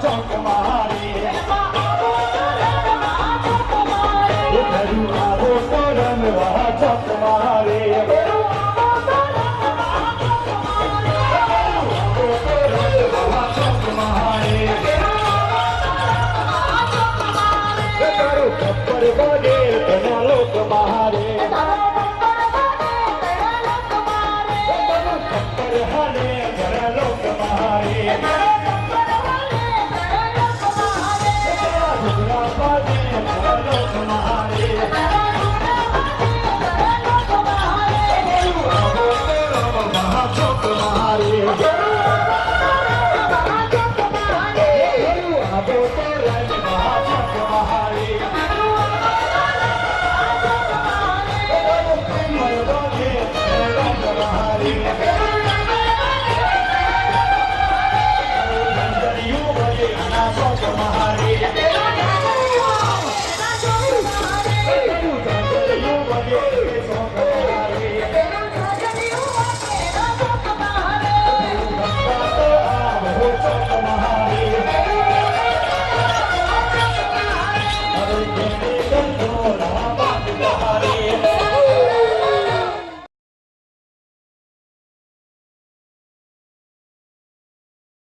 talk about it. Hare